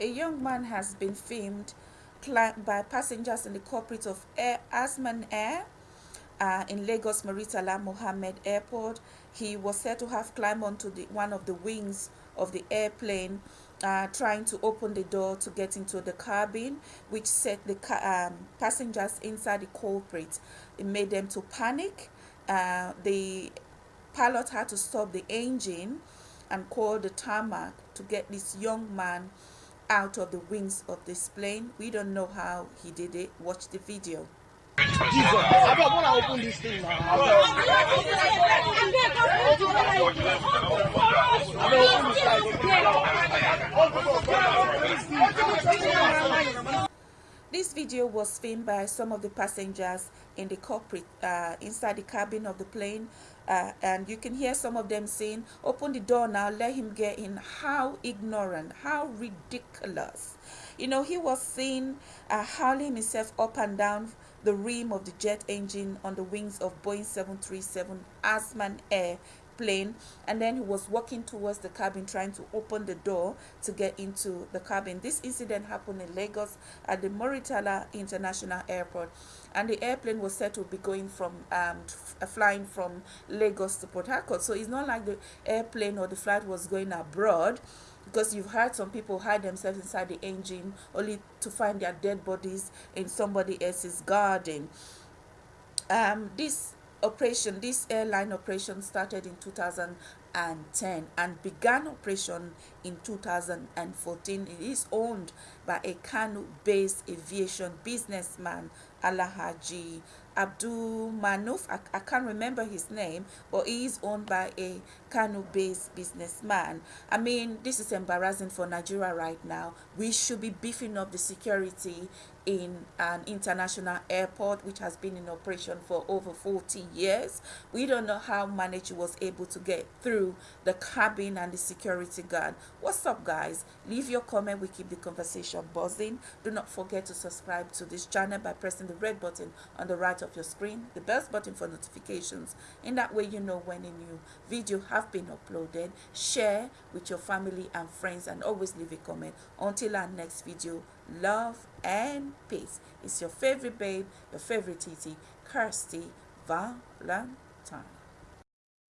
A young man has been filmed by passengers in the corporate of Air Azman Air uh, in Lagos Muritala Muhammed Airport. He was said to have climbed onto the, one of the wings of the airplane, uh, trying to open the door to get into the cabin, which set the um, passengers inside the cockpit. It made them to panic. Uh, the pilot had to stop the engine and call the tarmac to get this young man out of the wings of this plane. We don't know how he did it. Watch the video. Jesus, I don't want to open this video was filmed by some of the passengers in the cockpit, uh, inside the cabin of the plane. Uh, and you can hear some of them saying, open the door now, let him get in. How ignorant, how ridiculous. You know, he was seen uh, hurling himself up and down the rim of the jet engine on the wings of Boeing 737 Azman Air plane and then he was walking towards the cabin trying to open the door to get into the cabin. This incident happened in lagos at the moritala international airport and the airplane was said to be going from um, uh, flying from lagos to port harcourt. So it's not like the airplane or the flight was going abroad because you've heard some people hide themselves inside the engine only to find their dead bodies in somebody else's garden. Um, this operation, this airline operation started in 2010 and began operation in 2014. It is owned by a Kano-based aviation businessman, Alahaji Abdul Munaf. I, I can't remember his name, but he is owned by a Kano-based businessman. I mean, this is embarrassing for Nigeria right now. We should be beefing up the security in an international airport which has been in operation for over 40 years. We don't know how manager was able to get through the cabin and the security guard. What's up guys? Leave your comment. We keep the conversation buzzing. Do not forget to subscribe to this channel by pressing the red button on the right of your screen, the bell button for notifications. In that way you know when a new video have been uploaded. Share with your family and friends and always leave a comment. Until our next video, love and peace. It's your favorite babe, your favorite TT, Kirsty Valentine.